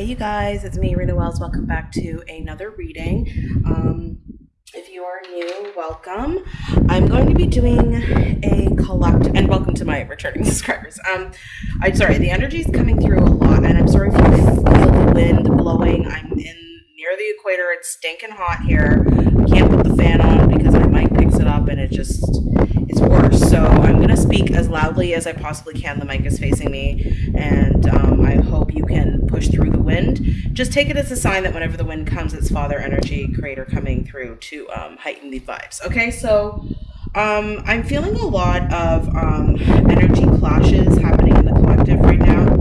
Hey, you guys, it's me, Rena Wells. Welcome back to another reading. Um, if you are new, welcome. I'm going to be doing a collect and welcome to my returning subscribers. Um, I'm sorry, the energy is coming through a lot, and I'm sorry if you feel the wind blowing. I'm in near the equator. It's stinking hot here. I can't put the fan on because my mic picks it up, and it just it's worse. So I'm going to speak as loudly as I possibly can. The mic is facing me, and um, I hope you can push through the wind. Just take it as a sign that whenever the wind comes, it's Father Energy Creator coming through to um, heighten the vibes. Okay, so um, I'm feeling a lot of um, energy clashes happening in the collective right now.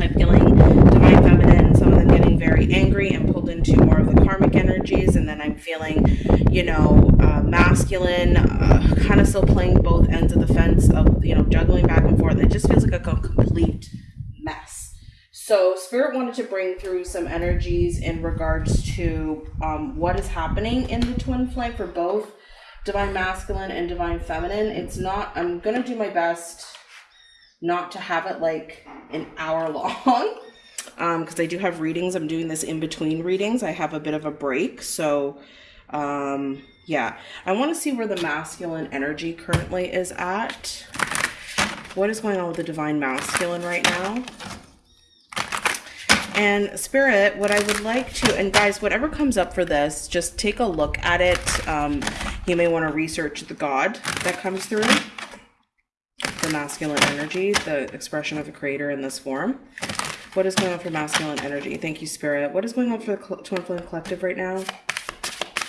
I'm feeling divine feminine, very angry and pulled into more of the karmic energies, and then I'm feeling, you know, uh, masculine, uh, kind of still playing both ends of the fence of, you know, juggling back and forth. It just feels like a complete mess. So, Spirit wanted to bring through some energies in regards to um, what is happening in the twin flame for both divine masculine and divine feminine. It's not, I'm going to do my best not to have it like an hour long because um, I do have readings. I'm doing this in between readings. I have a bit of a break. So, um, yeah, I want to see where the masculine energy currently is at. What is going on with the divine masculine right now? And Spirit, what I would like to, and guys, whatever comes up for this, just take a look at it. Um, you may want to research the God that comes through, the masculine energy, the expression of the creator in this form. What is going on for masculine energy? Thank you, Spirit. What is going on for the Twin Flame Collective right now?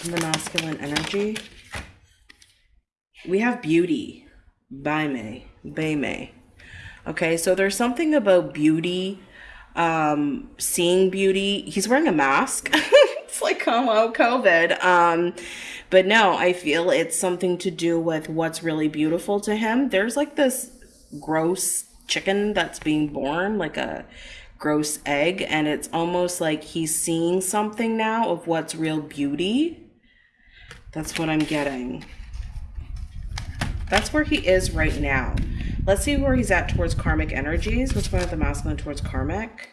The masculine energy. We have beauty. By May. Okay, so there's something about beauty um, seeing beauty. He's wearing a mask. it's like, hello, COVID. Um, but no, I feel it's something to do with what's really beautiful to him. There's like this gross chicken that's being born, like a gross egg, and it's almost like he's seeing something now of what's real beauty. That's what I'm getting. That's where he is right now. Let's see where he's at towards karmic energies. What's going on with the masculine towards karmic?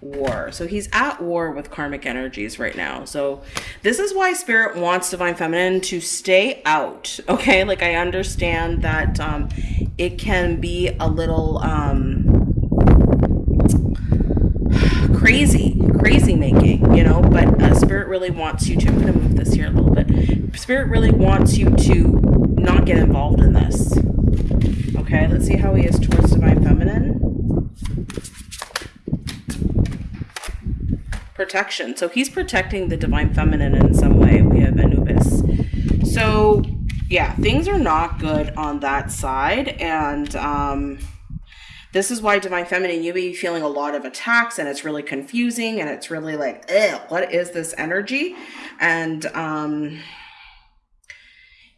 War. So he's at war with karmic energies right now. So this is why spirit wants divine feminine to stay out. Okay. Like I understand that um, it can be a little um, crazy, crazy making, you know, but uh, spirit really wants you to, I'm going to move this here a little bit. Spirit really wants you to not get involved in this. Okay, let's see how he is towards Divine Feminine. Protection. So he's protecting the Divine Feminine in some way. We have Anubis. So, yeah, things are not good on that side. And, um, this is why divine feminine you be feeling a lot of attacks and it's really confusing and it's really like what is this energy? And um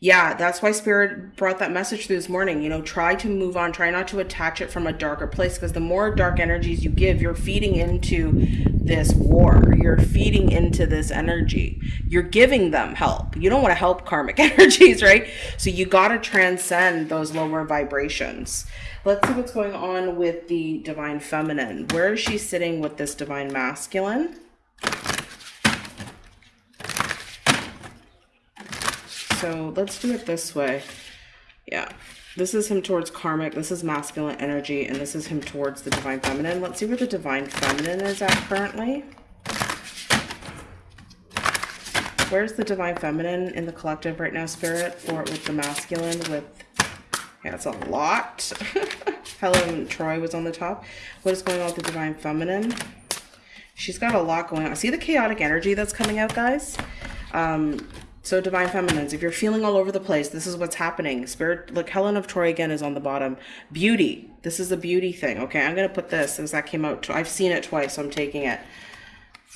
yeah, that's why Spirit brought that message through this morning. You know, try to move on, try not to attach it from a darker place because the more dark energies you give, you're feeding into this war. You're feeding into this energy. You're giving them help. You don't want to help karmic energies, right? So you got to transcend those lower vibrations. Let's see what's going on with the divine feminine. Where is she sitting with this divine masculine? So let's do it this way. Yeah. This is him towards karmic. This is masculine energy. And this is him towards the divine feminine. Let's see where the divine feminine is at currently. Where's the divine feminine in the collective right now, spirit? For with the masculine with yeah, it's a lot. Helen Troy was on the top. What is going on with the divine feminine? She's got a lot going on. See the chaotic energy that's coming out, guys? Um, so divine feminines, if you're feeling all over the place, this is what's happening. Spirit, look, Helen of Troy again is on the bottom. Beauty. This is a beauty thing. Okay, I'm going to put this as that came out. I've seen it twice, so I'm taking it.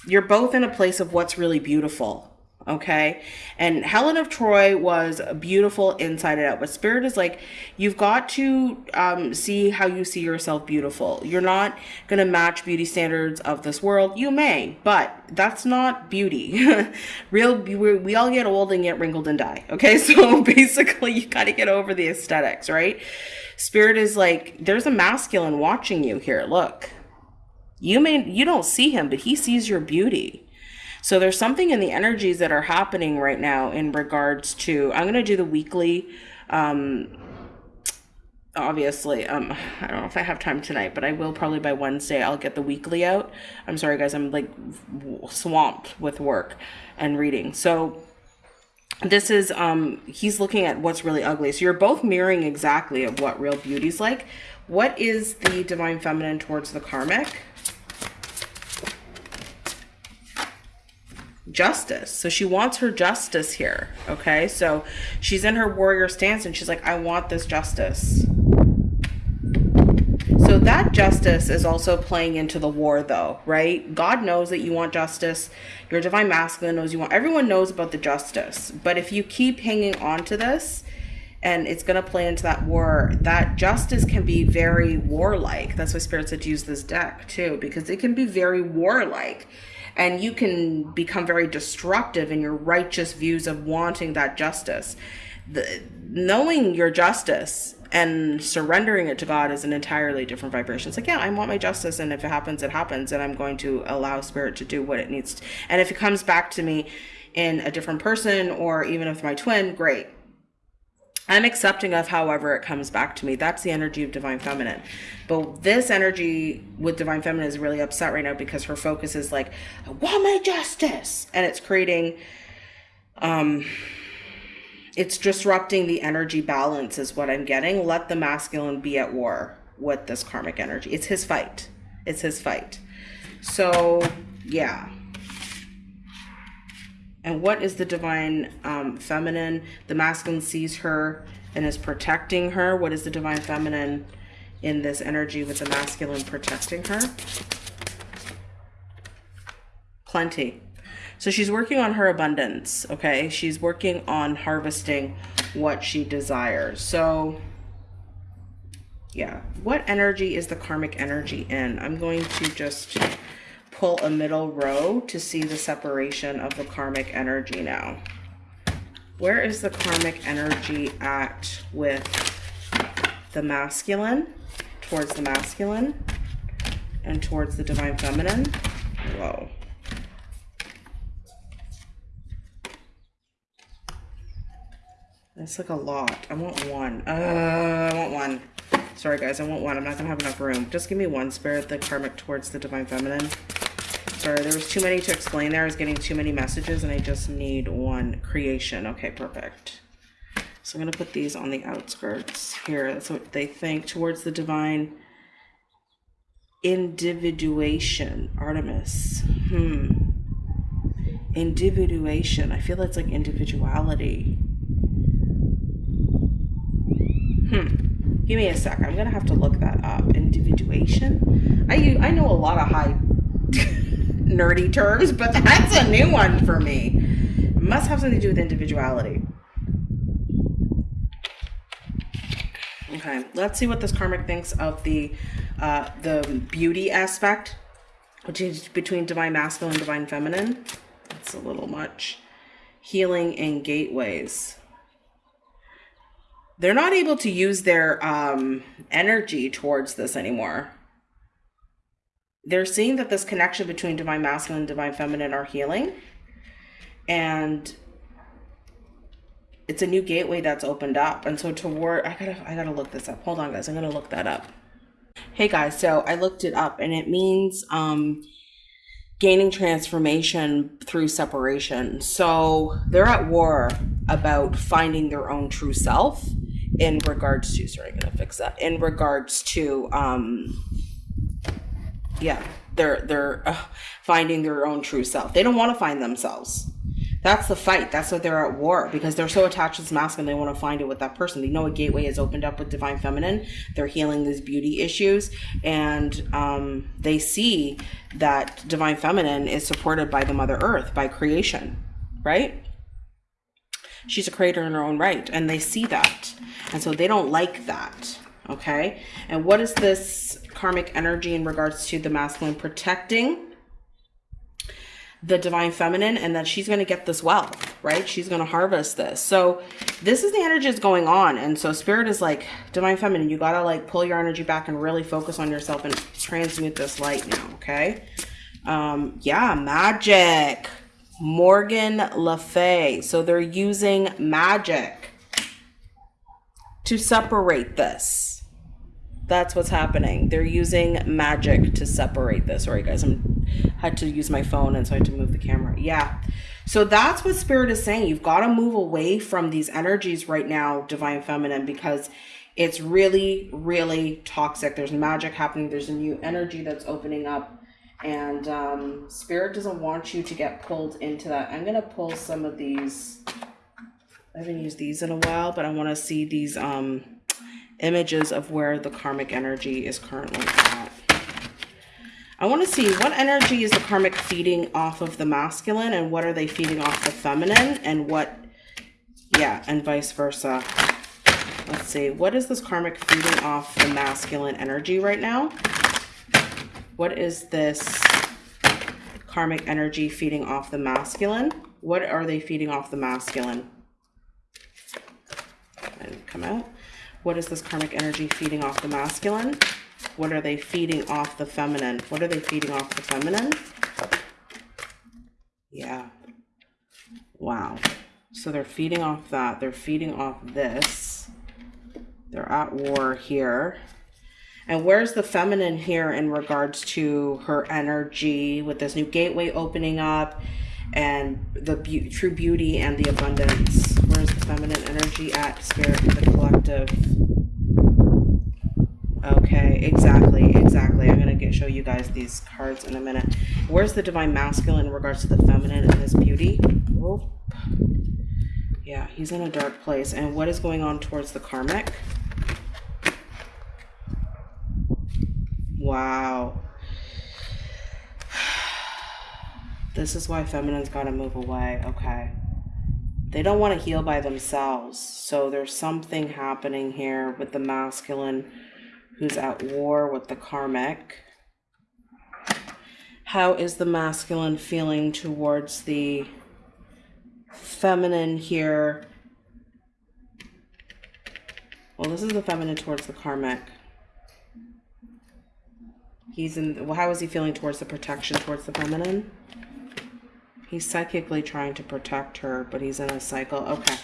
You're both in a place of what's really beautiful okay? And helen of troy was beautiful inside and out but spirit is like you've got to um, see how you see yourself beautiful. You're not to match beauty standards of this world. You may but that's not beauty. Real we all get old and get wrinkled and die okay? So basically you got to get over the aesthetics right? Spirit is like there's a masculine watching you here. Look You may you don't see him, but he sees your beauty. So there's something in the energies that are happening right now in regards to I'm going to do the weekly um obviously um i don't know if i have time tonight but i will probably by wednesday i'll get the weekly out. I'm sorry guys i'm like swamped with work and reading. So this is um he's looking at what's really ugly. So you're both mirroring exactly of what real beauty's like. What is the divine feminine towards the karmic justice so she wants her justice here okay so she's in her warrior stance and she's like i want this justice so that justice is also playing into the war though, right? God knows that you want justice. Your divine masculine knows you want, everyone knows about the justice. But if you keep hanging on to this, and it's going to play into that war, that justice can be very warlike. That's why Spirit said to use this deck too, because it can be very warlike. And you can become very destructive in your righteous views of wanting that justice. The, knowing your justice and surrendering it to God is an entirely different vibration. It's like, yeah, I want my justice, and if it happens, it happens, and I'm going to allow spirit to do what it needs. To. And if it comes back to me in a different person, or even if my twin, great. I'm accepting of however it comes back to me. That's the energy of divine feminine. But this energy with divine feminine is really upset right now because her focus is like, I want my justice. And it's creating um it's disrupting the energy balance is what i'm getting let the masculine be at war with this karmic energy it's his fight it's his fight so yeah and what is the divine um, feminine the masculine sees her and is protecting her what is the divine feminine in this energy with the masculine protecting her plenty so she's working on her abundance, okay? She's working on harvesting what she desires. So yeah, what energy is the karmic energy in? I'm going to just pull a middle row to see the separation of the karmic energy now. Where is the karmic energy at with the masculine, towards the masculine, and towards the divine feminine? Whoa. That's like a lot. I want one. Uh, I want one. Sorry, guys. I want one. I'm not going to have enough room. Just give me one spirit, the karmic towards the divine feminine. Sorry, there was too many to explain there. I was getting too many messages, and I just need one creation. Okay, perfect. So I'm going to put these on the outskirts here. That's what they think. Towards the divine individuation. Artemis. Hmm. Individuation. I feel that's like individuality. Hmm. Give me a sec. I'm gonna have to look that up. Individuation. I I know a lot of high nerdy terms, but that's a new one for me. It must have something to do with individuality. Okay, let's see what this karmic thinks of the uh, the beauty aspect, which is between divine masculine and divine feminine. That's a little much. Healing and gateways they're not able to use their um, energy towards this anymore. They're seeing that this connection between divine masculine and divine feminine are healing. And it's a new gateway that's opened up. And so toward I gotta I gotta look this up. Hold on guys, I'm gonna look that up. Hey guys, so I looked it up and it means um gaining transformation through separation. So they're at war about finding their own true self in regards to sorry i'm gonna fix that in regards to um yeah they're they're uh, finding their own true self. They don't want to find themselves. That's the fight that's what they're at war because they're so attached to this mask and they want to find it with that person. They know a gateway is opened up with divine feminine. They're healing these beauty issues and um, they see that divine feminine is supported by the mother earth by creation right? She's a creator in her own right and they see that. And so they don't like that okay and what is this karmic energy in regards to the masculine protecting the divine feminine and that she's going to get this wealth, right? She's going to harvest this. So this is the energy that's going on. And so spirit is like, divine feminine, you got to like pull your energy back and really focus on yourself and transmute this light now. Okay. Um, yeah, magic. Morgan Le Fay. So they're using magic to separate this that's what's happening. They're using magic to separate this. Sorry, guys, I'm had to use my phone and so I had to move the camera. Yeah. So that's what spirit is saying. You've got to move away from these energies right now, divine feminine, because it's really, really toxic. There's magic happening. There's a new energy that's opening up. And um, spirit doesn't want you to get pulled into that. I'm going to pull some of these. I haven't used these in a while, but I want to see these um, images of where the karmic energy is currently at. I want to see what energy is the karmic feeding off of the masculine and what are they feeding off the feminine and what, yeah, and vice versa. Let's see, what is this karmic feeding off the masculine energy right now? What is this karmic energy feeding off the masculine? What are they feeding off the masculine? Come out. What is this karmic energy feeding off the masculine? What are they feeding off the feminine? What are they feeding off the feminine? Yeah. Wow. So they're feeding off that. They're feeding off this. They're at war here. And where's the feminine here in regards to her energy with this new gateway opening up and the be true beauty and the abundance? Feminine energy at spirit the collective? Okay, exactly, exactly. I'm gonna get show you guys these cards in a minute. Where's the divine masculine in regards to the feminine and his beauty? Oh, yeah, he's in a dark place. And what is going on towards the karmic? Wow. This is why feminine's got to move away. Okay. They don't want to heal by themselves. So there's something happening here with the masculine who's at war with the karmic. How is the masculine feeling towards the feminine here? Well, this is the feminine towards the karmic. He's in, well, how is he feeling towards the protection towards the feminine? He's psychically trying to protect her, but he's in a cycle. Okay.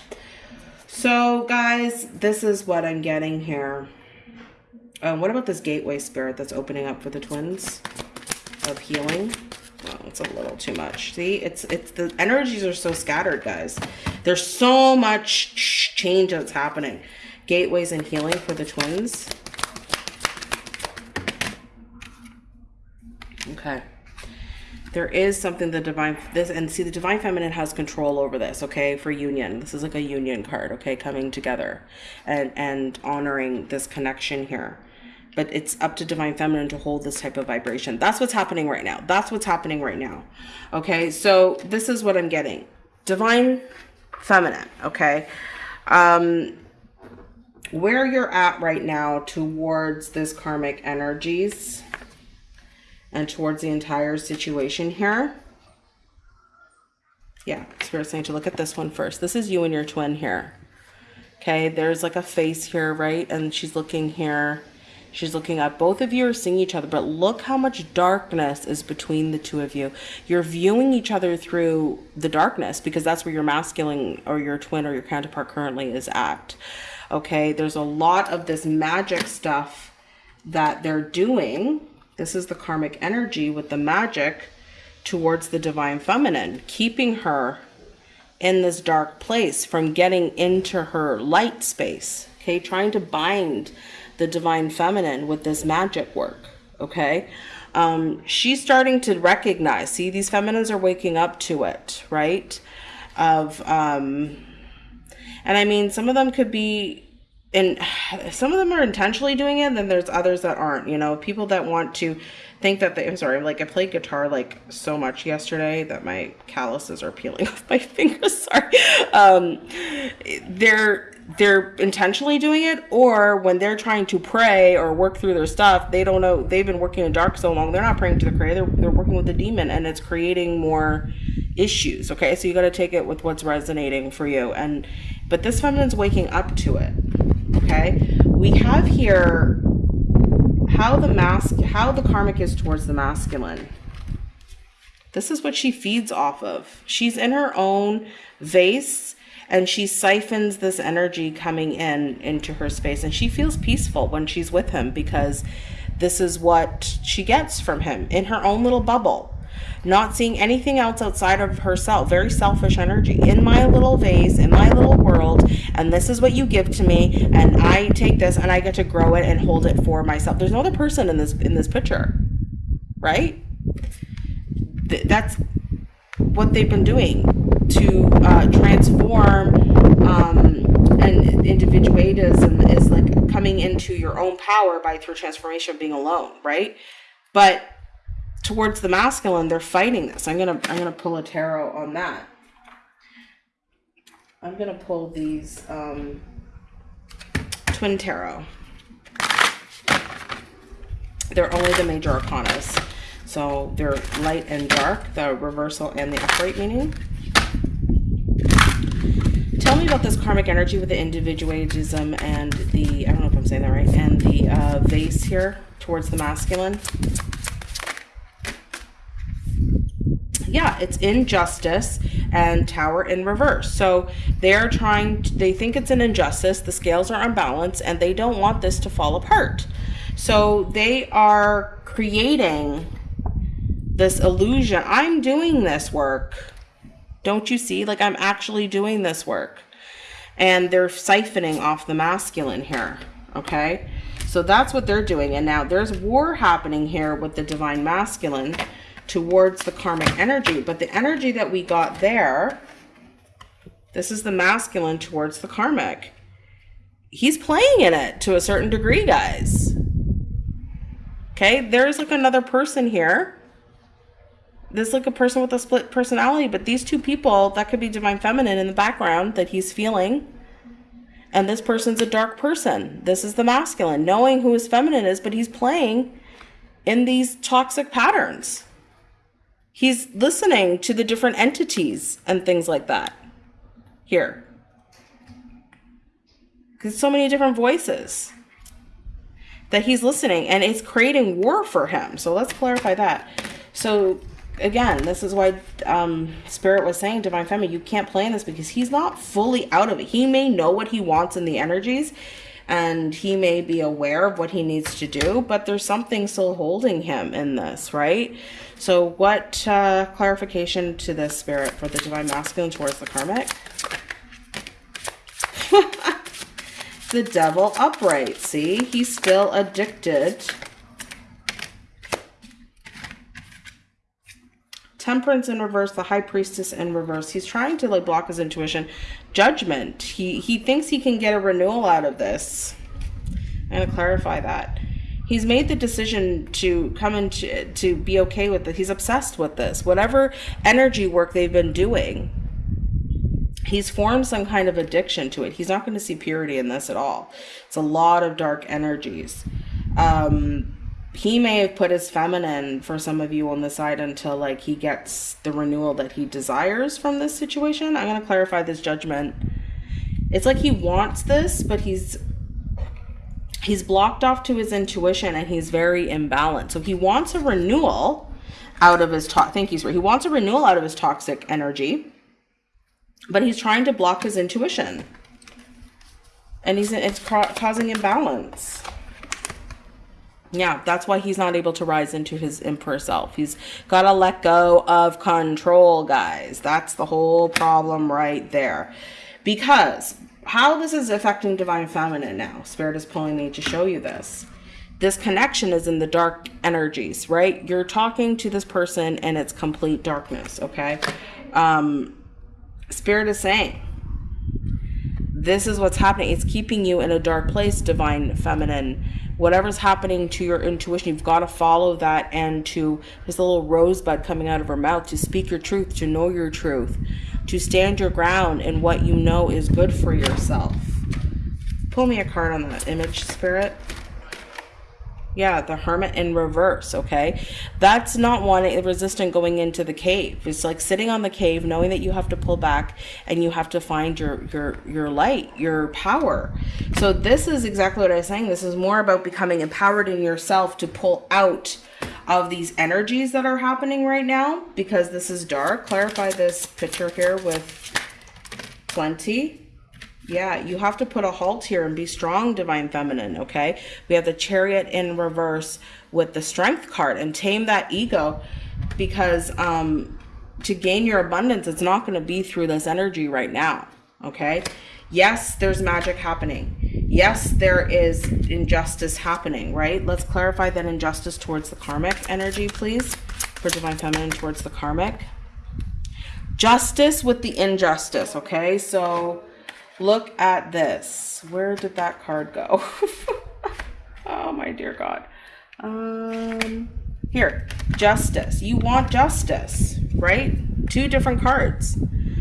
So, guys, this is what I'm getting here. Um, what about this gateway spirit that's opening up for the twins of healing? Well, it's a little too much. See, it's it's the energies are so scattered, guys. There's so much change that's happening. Gateways and healing for the twins. Okay there is something the divine this and see the divine feminine has control over this okay for union. This is like a union card okay coming together and and honoring this connection here. But it's up to divine feminine to hold this type of vibration. That's what's happening right now. That's what's happening right now okay? So this is what i'm getting. Divine feminine okay? Um where you're at right now towards this karmic energies and towards the entire situation here. Yeah, Spirit saying to look at this one first. This is you and your twin here. Okay, there's like a face here, right? And she's looking here. She's looking up. Both of you are seeing each other, but look how much darkness is between the two of you. You're viewing each other through the darkness because that's where your masculine or your twin or your counterpart currently is at. Okay, there's a lot of this magic stuff that they're doing this is the karmic energy with the magic towards the divine feminine, keeping her in this dark place from getting into her light space. Okay, trying to bind the divine feminine with this magic work. Okay, um, she's starting to recognize. See, these feminines are waking up to it, right? Of um, and I mean, some of them could be and some of them are intentionally doing it then there's others that aren't you know? People that want to think that they i'm sorry like i played guitar like so much yesterday that my calluses are peeling off my fingers sorry. Um they're they're intentionally doing it or when they're trying to pray or work through their stuff they don't know they've been working in dark so long they're not praying to the creator they're, they're working with the demon and it's creating more issues okay? So you got to take it with what's resonating for you and but this feminine's waking up to it okay? We have here how the mask how the karmic is towards the masculine. This is what she feeds off of. She's in her own vase and she siphons this energy coming in into her space. And she feels peaceful when she's with him because this is what she gets from him in her own little bubble not seeing anything else outside of herself. Very selfish energy in my little vase in my little world and this is what you give to me and i take this and i get to grow it and hold it for myself. There's no other person in this in this picture right? Th- that's what they've been doing to uh, transform um, and individualism is like coming into your own power by through transformation being alone right? But towards the masculine they're fighting this. I'm gonna i'm gonna pull a tarot on that. I'm gonna pull these um, twin tarot. They're only the major arcanas. So they're light and dark the reversal and the upright meaning. Tell me about this karmic energy with the individualism and the i don't know if i'm saying that right and the uh, vase here towards the masculine yeah, it's injustice and tower in reverse. So they're trying, to, they think it's an injustice. The scales are unbalanced and they don't want this to fall apart. So they are creating this illusion. I'm doing this work. Don't you see? Like I'm actually doing this work. And they're siphoning off the masculine here. Okay. So that's what they're doing. And now there's war happening here with the divine masculine towards the karmic energy. But the energy that we got there, this is the masculine towards the karmic. He's playing in it to a certain degree, guys. Okay, there's like another person here. There's like a person with a split personality, but these two people, that could be divine feminine in the background that he's feeling. And this person's a dark person. This is the masculine, knowing who his feminine is, but he's playing in these toxic patterns he's listening to the different entities and things like that here. Because so many different voices that he's listening and it's creating war for him. So let's clarify that. So again, this is why um, Spirit was saying, Divine Feminine, you can't play in this because he's not fully out of it. He may know what he wants in the energies and he may be aware of what he needs to do, but there's something still holding him in this, right? So what uh, clarification to this spirit for the divine masculine towards the karmic? the devil upright. See, he's still addicted. Temperance in reverse, the high priestess in reverse. He's trying to like block his intuition. Judgment. He he thinks he can get a renewal out of this. I'm gonna clarify that he's made the decision to come into to be okay with it. He's obsessed with this. Whatever energy work they've been doing, he's formed some kind of addiction to it. He's not going to see purity in this at all. It's a lot of dark energies. Um, he may have put his feminine for some of you on the side until like he gets the renewal that he desires from this situation. I'm going to clarify this judgment. It's like he wants this, but he's he's blocked off to his intuition and he's very imbalanced. So he wants a renewal out of his to- thank you, sir. He wants a renewal out of his toxic energy, but he's trying to block his intuition. And he's it's ca- causing imbalance. Yeah, that's why he's not able to rise into his emperor self. He's got to let go of control, guys. That's the whole problem right there. Because how this is affecting divine feminine now. Spirit is pulling me to show you this. This connection is in the dark energies, right? You're talking to this person and it's complete darkness, okay? Um, Spirit is saying, this is what's happening. It's keeping you in a dark place, divine feminine. Whatever's happening to your intuition, you've got to follow that and to this little rosebud coming out of her mouth to speak your truth, to know your truth to stand your ground in what you know is good for yourself. pull me a card on that image spirit? Yeah, the hermit in reverse, okay? That's not wanting resistant going into the cave. It's like sitting on the cave knowing that you have to pull back and you have to find your your your light, your power. So this is exactly what I was saying. This is more about becoming empowered in yourself to pull out of these energies that are happening right now because this is dark. Clarify this picture here with plenty yeah, you have to put a halt here and be strong, Divine Feminine, okay? We have the Chariot in reverse with the Strength card and tame that ego because um, to gain your abundance, it's not going to be through this energy right now, okay? Yes, there's magic happening. Yes, there is injustice happening, right? Let's clarify that injustice towards the karmic energy, please, for Divine Feminine towards the karmic. Justice with the injustice, okay? So Look at this. Where did that card go? oh my dear God. Um, here, justice. You want justice, right? Two different cards.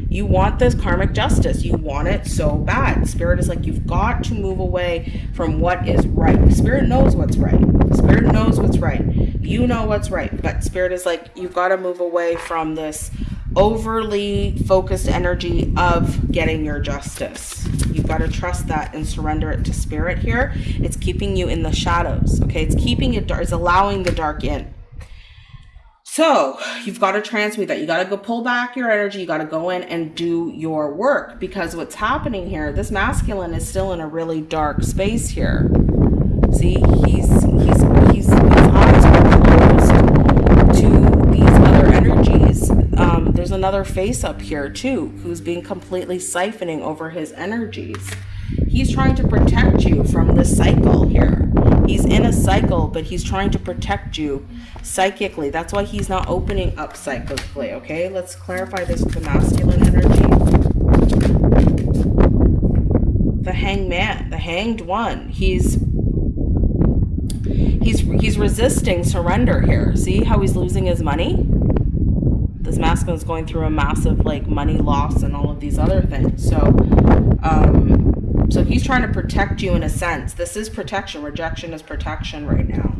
You want this karmic justice. You want it so bad. Spirit is like, you've got to move away from what is right. Spirit knows what's right. Spirit knows what's right. You know what's right. But Spirit is like, you've got to move away from this overly focused energy of getting your justice. You've got to trust that and surrender it to spirit here. It's keeping you in the shadows. Okay. It's keeping it dark. It's allowing the dark in. So you've got to transmute that. You got to go pull back your energy. You got to go in and do your work because what's happening here, this masculine is still in a really dark space here. See, he's, his eyes are closed to these other energies um, there's another face up here too who's being completely siphoning over his energies. He's trying to protect you from this cycle here. He's in a cycle, but he's trying to protect you psychically. That's why he's not opening up psychically, okay? Let's clarify this with the masculine energy. The hangman, the hanged one. He's he's he's resisting surrender here. See how he's losing his money? This masculine is going through a massive like money loss and all of these other things. So, um, so he's trying to protect you in a sense. This is protection. Rejection is protection right now.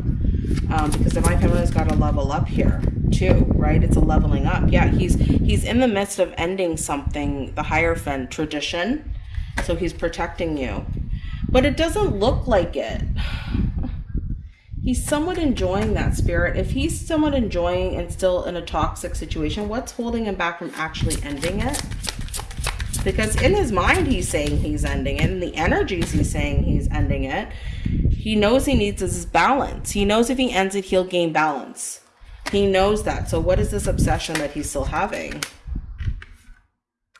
Um, because Divine Feminine's got to level up here too, right? It's a leveling up. Yeah, he's he's in the midst of ending something, the Hierophant tradition. So he's protecting you. But it doesn't look like it he's somewhat enjoying that spirit. If he's somewhat enjoying and still in a toxic situation, what's holding him back from actually ending it? Because in his mind, he's saying he's ending it. In the energies, he's saying he's ending it. He knows he needs his balance. He knows if he ends it, he'll gain balance. He knows that. So what is this obsession that he's still having?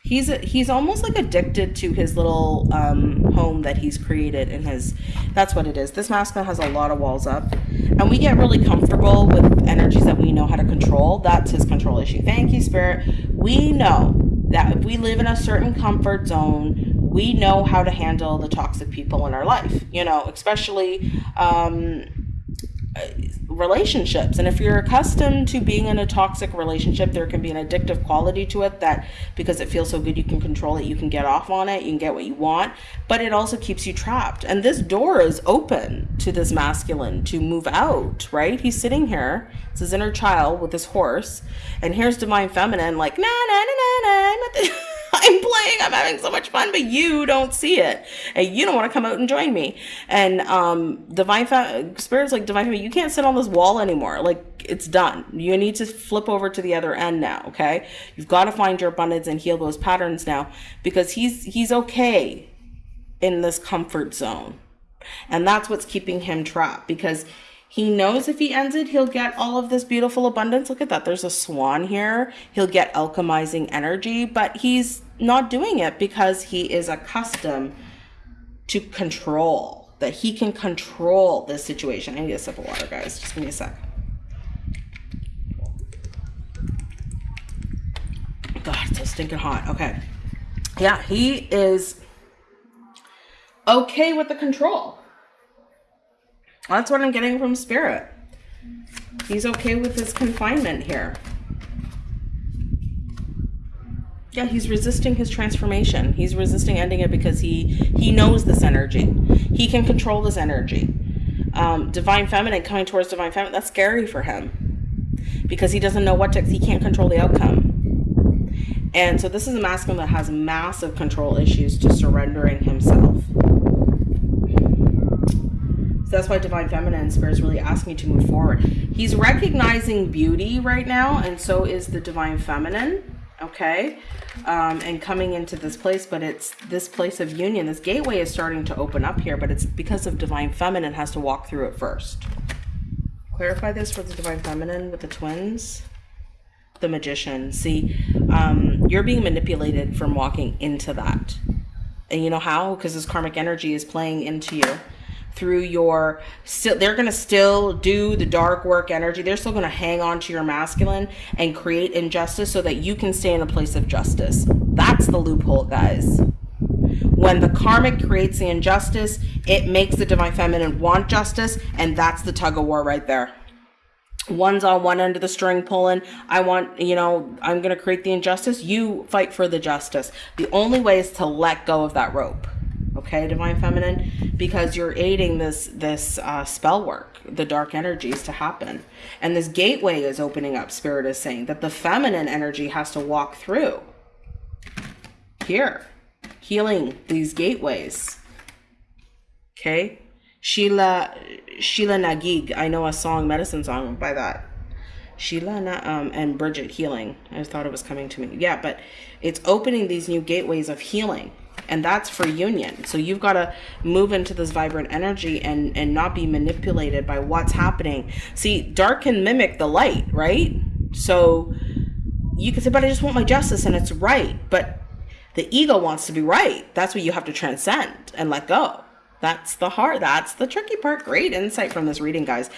He's a, he's almost like addicted to his little um, home that he's created in his that's what it is. This masculine has a lot of walls up and we get really comfortable with energies that we know how to control. That's his control issue. Thank you spirit. We know that if we live in a certain comfort zone we know how to handle the toxic people in our life you know especially um, relationships. And if you're accustomed to being in a toxic relationship, there can be an addictive quality to it that because it feels so good, you can control it, you can get off on it, you can get what you want, but it also keeps you trapped. And this door is open to this masculine to move out, right? He's sitting here, it's his inner child with his horse, and here's divine feminine, like, nah, nah, nah, nah, nah, I'm playing, I'm having so much fun, but you don't see it. And you don't want to come out and join me. And um, divine fa- spirits like divine family, you can't sit on this wall anymore. Like it's done. You need to flip over to the other end now, okay? You've got to find your abundance and heal those patterns now because he's he's okay in this comfort zone. And that's what's keeping him trapped because he knows if he ends it, he'll get all of this beautiful abundance. Look at that. There's a swan here. He'll get alchemizing energy, but he's not doing it because he is accustomed to control, that he can control this situation. I need a sip of water, guys. Just give me a sec. God, it's so stinking hot. Okay. Yeah, he is okay with the control. That's what I'm getting from Spirit. He's okay with his confinement here. Yeah, he's resisting his transformation. He's resisting ending it because he he knows this energy. He can control this energy. Um, divine feminine coming towards divine feminine. That's scary for him because he doesn't know what to. He can't control the outcome. And so this is a masculine that has massive control issues to surrendering himself. So that's why Divine Feminine Spirit is really asking to move forward. He's recognizing beauty right now, and so is the Divine Feminine, okay? Um, and coming into this place, but it's this place of union. This gateway is starting to open up here, but it's because of Divine Feminine has to walk through it first. Clarify this for the Divine Feminine with the twins the magician. See, um, you're being manipulated from walking into that. And you know how? Because this karmic energy is playing into you through your still they're going to still do the dark work energy. They're still going to hang on to your masculine and create injustice so that you can stay in a place of justice. That's the loophole guys. When the karmic creates the injustice it makes the divine feminine want justice and that's the tug of war right there. One's on one end of the string pulling i want you know i'm going to create the injustice. You fight for the justice. The only way is to let go of that rope okay divine feminine? Because you're aiding this this uh, spell work the dark energies to happen. And this gateway is opening up spirit is saying that the feminine energy has to walk through. Here healing these gateways. Okay? Sheila Sheela-na-gig i know a song medicine song by that. Sheila um, and Bridget healing. I thought it was coming to me. Yeah, but it's opening these new gateways of healing and that's for union. So you've got to move into this vibrant energy and and not be manipulated by what's happening. See dark can mimic the light right? So you can say but i just want my justice and it's right. But the ego wants to be right. That's what you have to transcend and let go. That's the hard that's the tricky part. Great insight from this reading guys.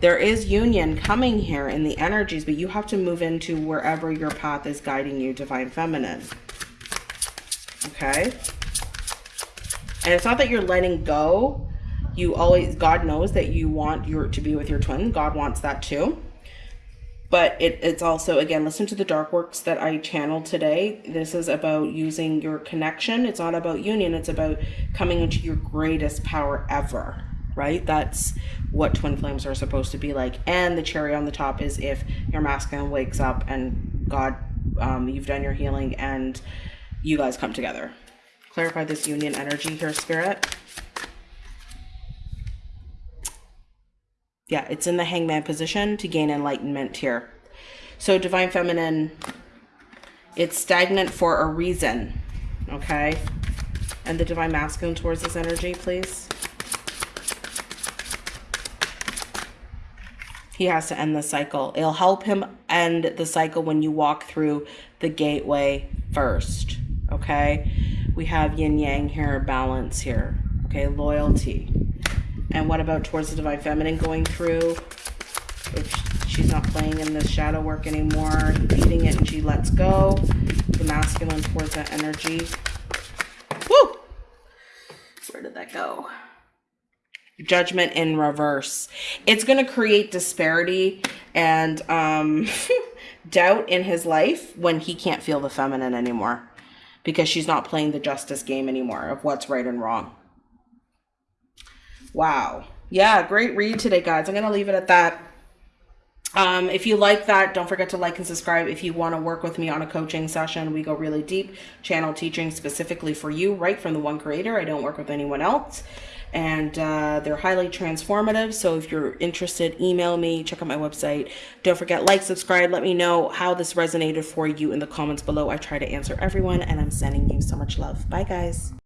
There is union coming here in the energies but you have to move into wherever your path is guiding you divine feminine. Okay and it's not that you're letting go. You always god knows that you want your to be with your twin. God wants that too. But it, it's also again listen to the dark works that i channeled today. This is about using your connection. It's not about union. It's about coming into your greatest power ever right? That's what twin flames are supposed to be like. And the cherry on the top is if your masculine wakes up and god um, you've done your healing and you guys come together. Clarify this union energy here, Spirit. Yeah, it's in the hangman position to gain enlightenment here. So Divine Feminine, it's stagnant for a reason, okay? And the Divine Masculine towards this energy, please. He has to end the cycle. It'll help him end the cycle when you walk through the gateway first okay? We have yin yang here, balance here, okay? Loyalty. And what about towards the divine feminine going through? If she's not playing in this shadow work anymore, beating it and she lets go. The masculine towards that energy. Woo! Where did that go? Judgment in reverse. It's going to create disparity and um, doubt in his life when he can't feel the feminine anymore because she's not playing the justice game anymore of what's right and wrong. Wow. Yeah, great read today, guys. I'm going to leave it at that. Um, if you like that, don't forget to like and subscribe. If you want to work with me on a coaching session, we go really deep, channel teaching specifically for you, right from the one creator. I don't work with anyone else and uh, they're highly transformative. So if you're interested, email me, check out my website. Don't forget, like, subscribe, let me know how this resonated for you in the comments below. I try to answer everyone, and I'm sending you so much love. Bye, guys.